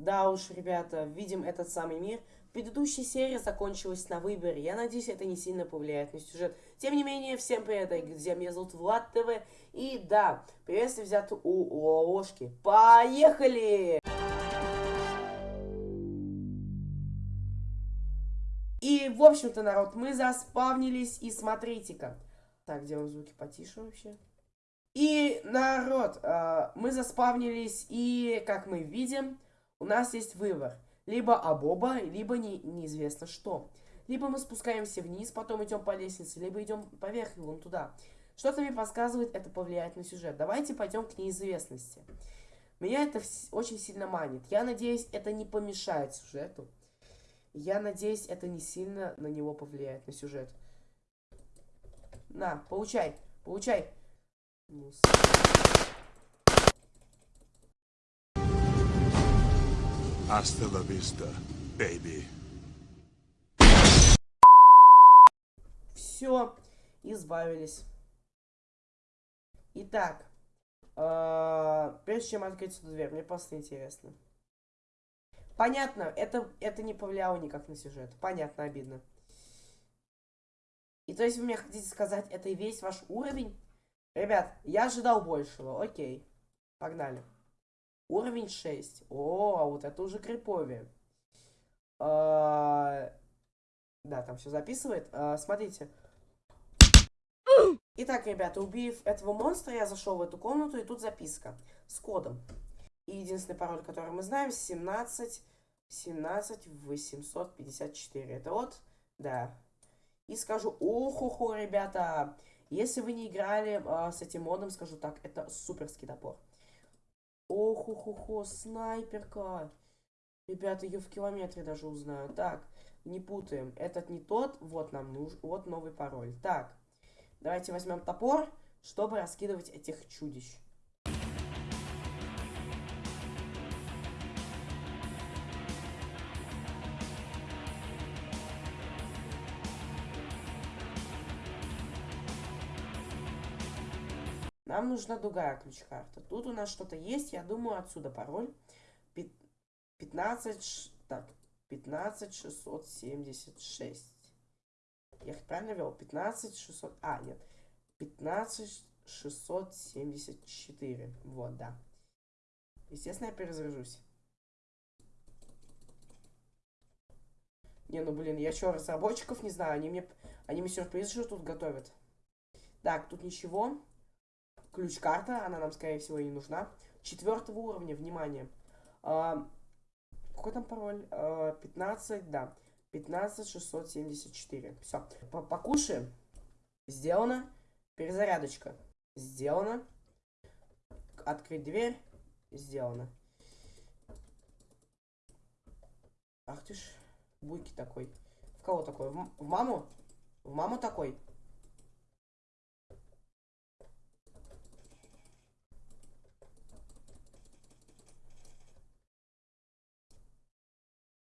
Да уж, ребята, видим этот самый мир. Предыдущая серия закончилась на выборе. Я надеюсь, это не сильно повлияет на сюжет. Тем не менее, всем привет, друзья, меня зовут Влад ТВ. И да, приветствие взято у Лолошки. Поехали! И, в общем-то, народ, мы заспавнились, и смотрите-ка. Так, делаем звуки потише вообще. И, народ, э, мы заспавнились, и, как мы видим, у нас есть выбор. Либо Абоба, либо не, неизвестно что. Либо мы спускаемся вниз, потом идем по лестнице, либо идем поверх, вон туда. Что-то мне подсказывает, это повлияет на сюжет. Давайте пойдем к неизвестности. Меня это очень сильно манит. Я надеюсь, это не помешает сюжету. Я надеюсь, это не сильно на него повлияет, на сюжет. На, получай, получай. Hasta la vista, baby. Все, избавились. Итак, э прежде чем открыть эту дверь, мне просто интересно. Понятно, это, это не повлияло никак на сюжет. Понятно, обидно. И то есть вы мне хотите сказать, это и весь ваш уровень? Ребят, я ожидал большего. Окей. Погнали. Уровень 6. О, а вот это уже криповее. А, да, там все записывает. А, смотрите. Итак, ребята, убив этого монстра, я зашел в эту комнату, и тут записка с кодом. И единственный пароль, который мы знаем, 17, 17 854. Это вот, да. И скажу, охо-хо, ребята, если вы не играли а, с этим модом, скажу так, это суперский топор. Охо-хо-хо, снайперка. Ребята, ее в километре даже узнаю. Так, не путаем. Этот не тот, вот нам нужен, вот новый пароль. Так, давайте возьмем топор, чтобы раскидывать этих чудищ. Нам нужна другая ключ-карта. Тут у нас что-то есть. Я думаю, отсюда пароль. 15... Так, 15676. Я их правильно вел? 15600... А, нет. 15674. Вот, да. Естественно, я перезагружусь. Не, ну блин, я что, разработчиков не знаю. Они мне, они мне сюрприз что тут готовят. Так, тут ничего. Ключ-карта, она нам, скорее всего, не нужна. Четвертого уровня, внимание. А, какой там пароль? А, 15, да. 15674. Все. Покушаем. Сделано. Перезарядочка. Сделано. Открыть дверь. Сделано. Ах ты ж, буйки такой. В кого такой? В, в маму? В маму такой?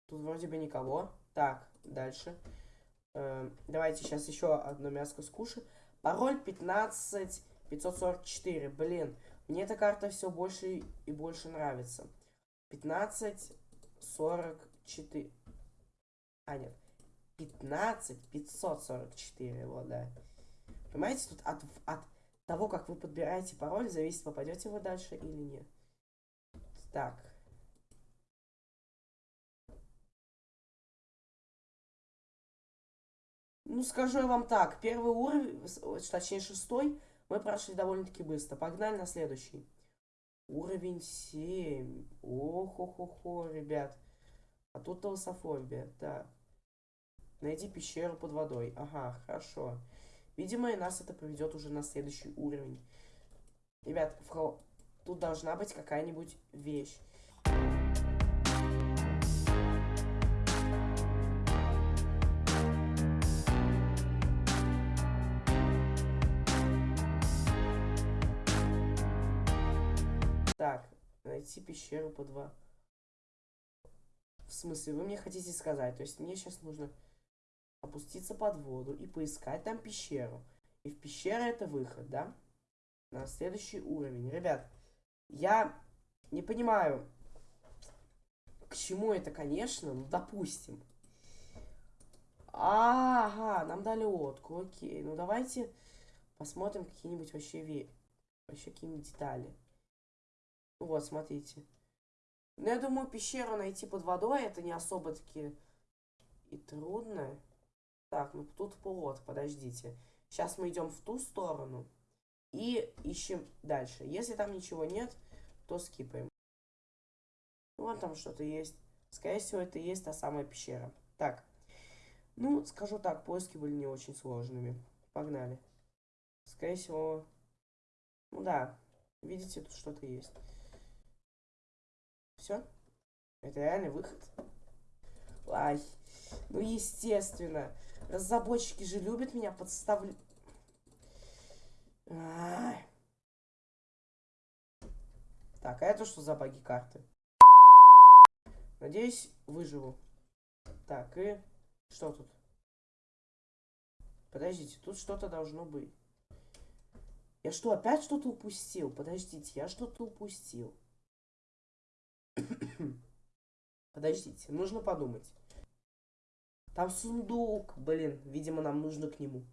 Тут вроде бы никого. Так, дальше. Э, давайте сейчас еще одно мяско скушаем. Пароль 15 544. Блин, мне эта карта все больше и больше нравится. 15 44. А, нет. 15 544. Вот, да. Понимаете, тут от, от того, как вы подбираете пароль, зависит, попадете вы дальше или нет. Так. Ну, скажу я вам так, первый уровень, точнее шестой, мы прошли довольно-таки быстро. Погнали на следующий. Уровень 7. Ох-хо-хо-хо, ребят. А тут толсофобия. Так. Найди пещеру под водой. Ага, хорошо. Видимо, и нас это приведет уже на следующий уровень. Ребят, тут должна быть какая-нибудь вещь. Так, найти пещеру по два. В смысле, вы мне хотите сказать? То есть мне сейчас нужно опуститься под воду и поискать там пещеру. И в пещере это выход, да? На следующий уровень. Ребят, я не понимаю. чему это, конечно, ну, допустим. Ага, нам дали лодку, окей. Ну, давайте посмотрим какие-нибудь вообще, вообще какие-нибудь детали. Вот, смотрите. Ну, я думаю, пещеру найти под водой, это не особо-таки и трудно. Так, ну тут плот, подождите. Сейчас мы идем в ту сторону и ищем дальше. Если там ничего нет, то скипаем. Вон там что-то есть. Скорее всего, это и есть та самая пещера. Так. Ну, скажу так, поиски были не очень сложными. Погнали. Скорее всего... Ну да. Видите, тут что-то есть. Все? Это реальный выход? Ай. Ну, естественно. Разработчики же любят меня подставлять. Так, а это что за баги карты? Надеюсь, выживу. Так, и что тут? Подождите, тут что-то должно быть. Я что, опять что-то упустил? Подождите, я что-то упустил. Подождите, нужно подумать. Там сундук, блин, видимо, нам нужно к нему.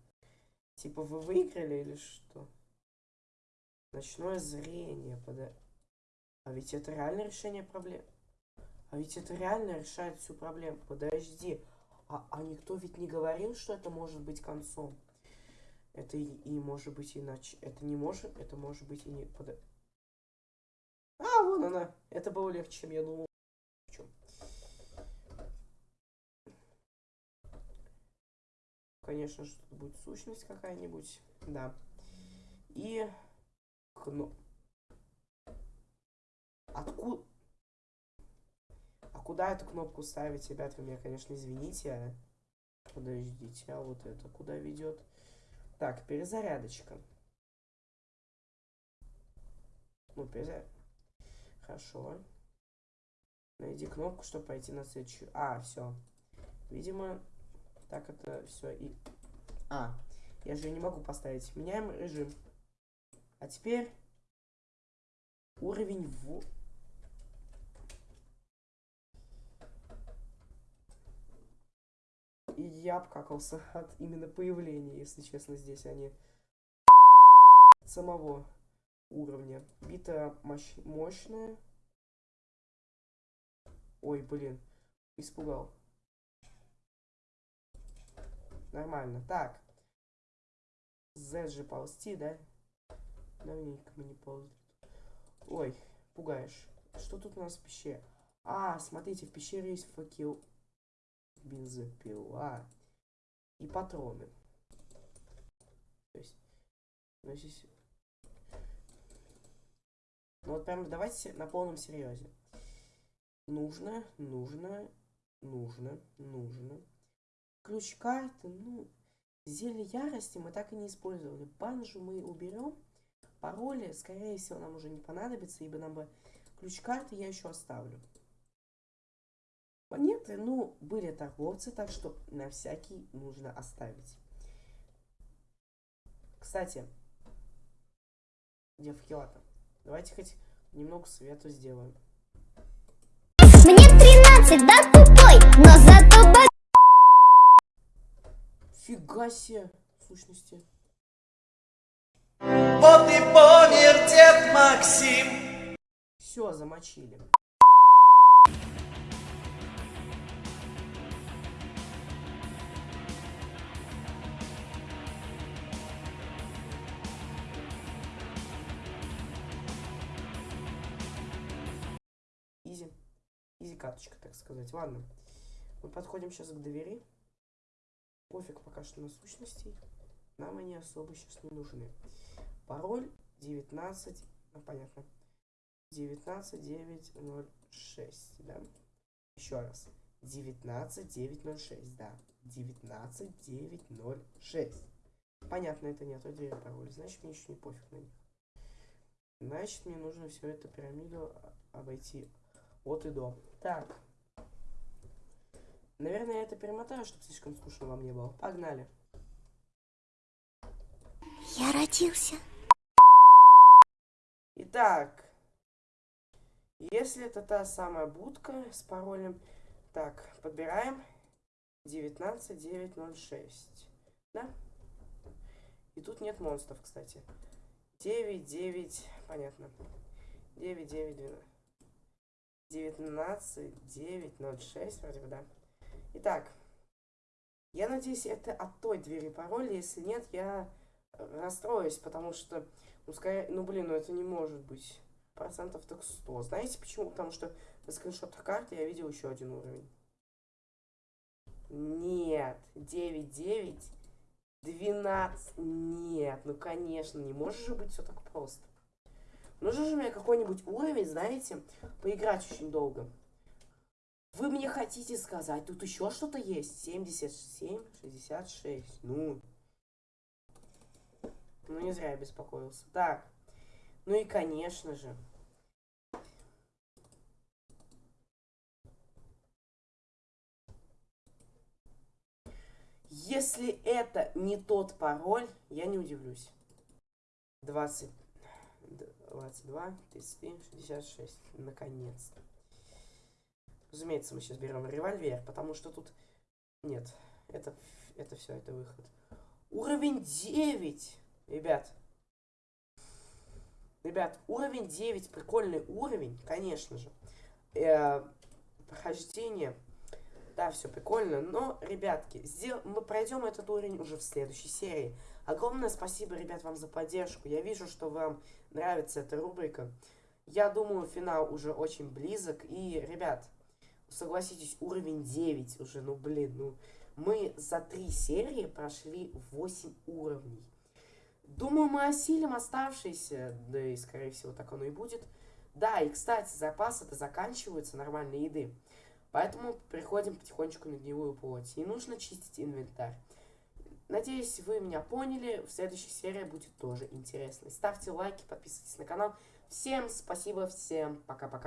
Типа вы выиграли или что? Ночное зрение, пода... А ведь это реально решение проблем. А ведь это реально решает всю проблему. Подожди. А, а никто ведь не говорил, что это может быть концом. Это и, и может быть иначе. Это не может, это может быть и не... Под... А, вон она. Это было легче, чем я думал. Конечно, что тут будет сущность какая-нибудь. Да. И... Кно... Откуда... А куда эту кнопку ставить, ребят? Вы меня, конечно, извините. А... Подождите, а вот это куда ведет? Так, перезарядочка. Ну, перезаряд... Хорошо. Найди кнопку, чтобы пойти на следующую. А, все. Видимо, так это все и... А, я же не могу поставить. Меняем режим. А теперь уровень в... И я обкакался от именно появления, если честно, здесь, а не самого уровня. Бита мощ... мощная. Ой, блин, испугал. Нормально. Так. Z же ползти, да? Давненько мы не ползли. Ой, пугаешь. Что тут у нас в пещере? А, смотрите, в пещере есть факел. Бензопила. И патроны. То есть... Ну, здесь... Ну вот прям давайте на полном серьезе. Нужно, нужно, нужно, нужно. Ключ карты, ну, зелье ярости мы так и не использовали. Банжу мы уберем. Пароли, скорее всего, нам уже не понадобится, ибо нам бы ключ карты я еще оставлю. Монеты, ну, были торговцы, так что на всякий нужно оставить. Кстати, где факелата? Давайте хоть немного света сделаем. Мне 13, да, тупой, но зато б... Фига себе, в сущности. Вот и помер дед Максим. Все, замочили. Изи каточка, так сказать. Ладно. Мы подходим сейчас к двери. Пофиг пока что на сущностей. Нам они особо сейчас не нужны. Пароль 19. Ну, понятно. 19906, да? Еще раз. 19906, да. 19906. Понятно, это не от двери пароль. Значит, мне еще не пофиг на них. Значит, мне нужно все это пирамиду обойти от и до. Так. Наверное, я это перемотаю, чтобы слишком скучно вам не было. Погнали. Я родился. Итак. Если это та самая будка с паролем... Так, подбираем 19906. Да? И тут нет монстров, кстати. 9, 9, понятно. 9, 9, 12. 19, 9, 0, 6, вроде бы, да. Итак, я надеюсь, это от той двери пароль. Если нет, я расстроюсь, потому что, ну, скорее, ну, блин, ну это не может быть. Процентов так 100. Знаете почему? Потому что на скриншотах карты я видел еще один уровень. Нет, 9, 9, 12, нет, ну конечно, не может же быть все так просто. Нужен же мне какой-нибудь уровень, знаете, поиграть очень долго. Вы мне хотите сказать, тут еще что-то есть? 77, 66, ну. Ну, не зря я беспокоился. Так, ну и конечно же. Если это не тот пароль, я не удивлюсь. 20, 22, 33, 66. Наконец-то. Разумеется, мы сейчас берем револьвер, потому что тут... Нет, это, это все, это выход. Уровень 9! Ребят. Ребят, уровень 9, прикольный уровень, конечно же. Э, прохождение да, все прикольно, но, ребятки, сдел... мы пройдем этот уровень уже в следующей серии. Огромное спасибо, ребят, вам за поддержку. Я вижу, что вам нравится эта рубрика. Я думаю, финал уже очень близок. И, ребят, согласитесь, уровень 9 уже, ну, блин, ну... Мы за три серии прошли 8 уровней. Думаю, мы осилим оставшиеся, да и, скорее всего, так оно и будет. Да, и, кстати, запасы-то заканчиваются нормальной еды. Поэтому приходим потихонечку на гнилую плоть. И нужно чистить инвентарь. Надеюсь, вы меня поняли. В следующей серии будет тоже интересно. Ставьте лайки, подписывайтесь на канал. Всем спасибо, всем пока-пока.